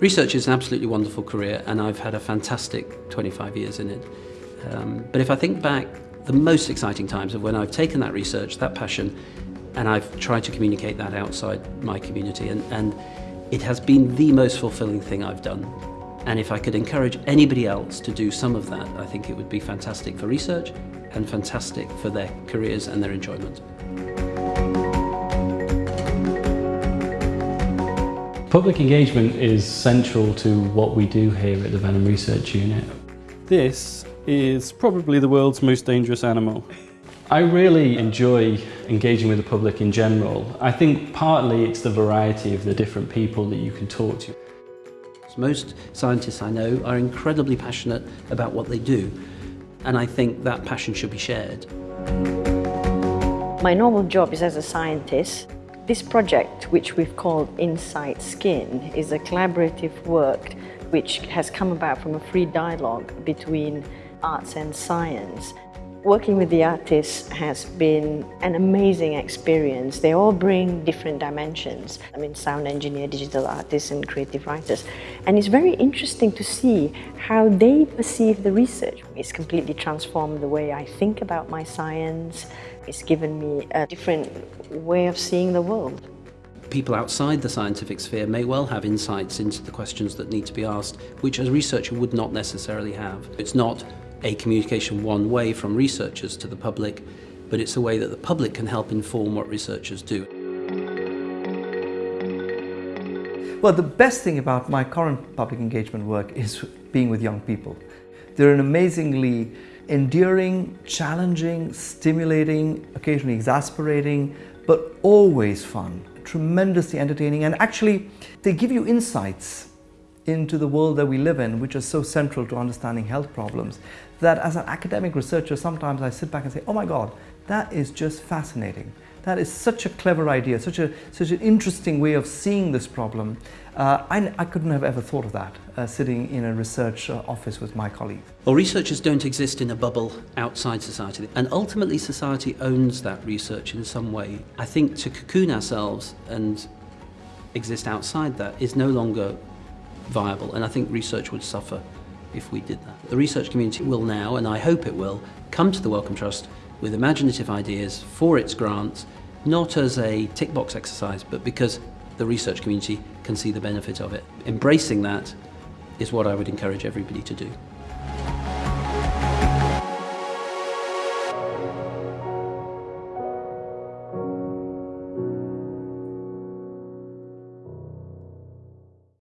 Research is an absolutely wonderful career and I've had a fantastic 25 years in it. Um, but if I think back, the most exciting times of when I've taken that research, that passion, and I've tried to communicate that outside my community and, and it has been the most fulfilling thing I've done. And if I could encourage anybody else to do some of that, I think it would be fantastic for research and fantastic for their careers and their enjoyment. Public engagement is central to what we do here at the Venom Research Unit. This is probably the world's most dangerous animal. I really enjoy engaging with the public in general. I think partly it's the variety of the different people that you can talk to. Most scientists I know are incredibly passionate about what they do and I think that passion should be shared. My normal job is as a scientist this project, which we've called Insight Skin, is a collaborative work which has come about from a free dialogue between arts and science. Working with the artists has been an amazing experience. They all bring different dimensions. I mean, sound engineer, digital artists and creative writers. And it's very interesting to see how they perceive the research. It's completely transformed the way I think about my science, it's given me a different way of seeing the world. People outside the scientific sphere may well have insights into the questions that need to be asked, which a researcher would not necessarily have. It's not a communication one way from researchers to the public, but it's a way that the public can help inform what researchers do. Well, the best thing about my current public engagement work is being with young people. They're an amazingly enduring, challenging, stimulating, occasionally exasperating, but always fun, tremendously entertaining, and actually they give you insights into the world that we live in, which is so central to understanding health problems, that as an academic researcher, sometimes I sit back and say, oh my God, that is just fascinating. That is such a clever idea, such, a, such an interesting way of seeing this problem. Uh, I, I, couldn't have ever thought of that, uh, sitting in a research uh, office with my colleagues. Well, researchers don't exist in a bubble outside society, and ultimately society owns that research in some way. I think to cocoon ourselves and exist outside that is no longer viable, and I think research would suffer if we did that. The research community will now, and I hope it will, come to the Wellcome Trust with imaginative ideas for its grants, not as a tick box exercise, but because the research community can see the benefit of it. Embracing that is what I would encourage everybody to do.